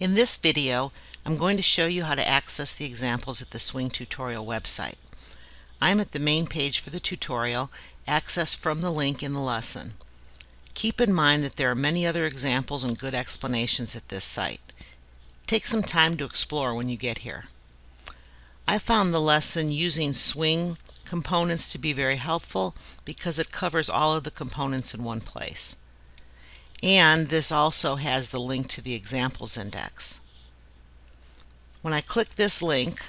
In this video, I'm going to show you how to access the examples at the Swing Tutorial website. I'm at the main page for the tutorial, access from the link in the lesson. Keep in mind that there are many other examples and good explanations at this site. Take some time to explore when you get here. I found the lesson using Swing components to be very helpful because it covers all of the components in one place. And this also has the link to the examples index. When I click this link,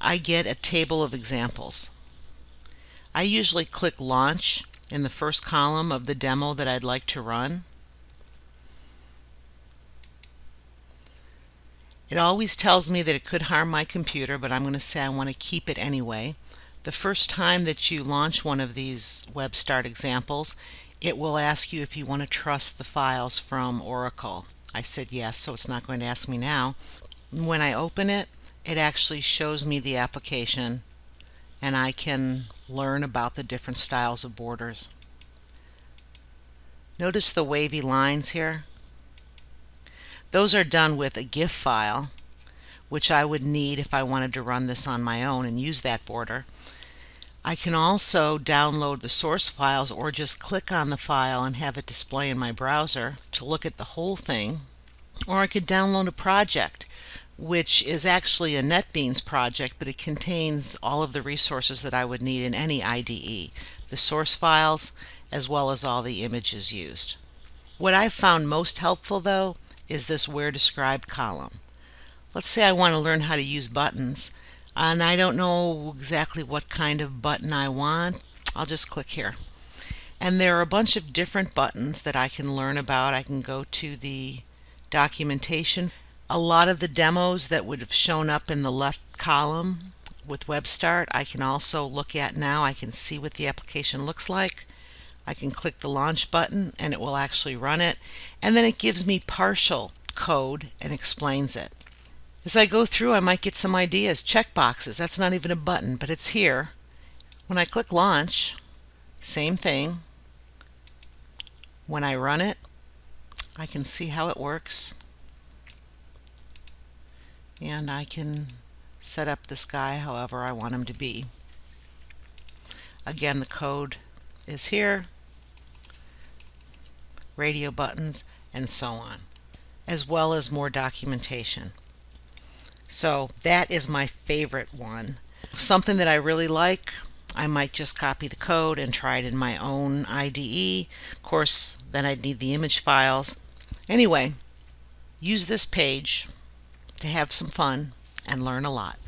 I get a table of examples. I usually click Launch in the first column of the demo that I'd like to run. It always tells me that it could harm my computer, but I'm going to say I want to keep it anyway. The first time that you launch one of these WebStart examples, it will ask you if you want to trust the files from Oracle. I said yes, so it's not going to ask me now. When I open it, it actually shows me the application and I can learn about the different styles of borders. Notice the wavy lines here? Those are done with a GIF file, which I would need if I wanted to run this on my own and use that border. I can also download the source files or just click on the file and have it display in my browser to look at the whole thing. Or I could download a project, which is actually a NetBeans project, but it contains all of the resources that I would need in any IDE, the source files, as well as all the images used. What I've found most helpful, though, is this Where Described column. Let's say I want to learn how to use buttons and I don't know exactly what kind of button I want. I'll just click here. And there are a bunch of different buttons that I can learn about. I can go to the documentation. A lot of the demos that would have shown up in the left column with WebStart I can also look at now. I can see what the application looks like. I can click the launch button and it will actually run it. And then it gives me partial code and explains it. As I go through, I might get some ideas. Check boxes, that's not even a button, but it's here. When I click launch, same thing. When I run it, I can see how it works. And I can set up this guy however I want him to be. Again, the code is here, radio buttons, and so on, as well as more documentation. So that is my favorite one. Something that I really like, I might just copy the code and try it in my own IDE. Of course, then I'd need the image files. Anyway, use this page to have some fun and learn a lot.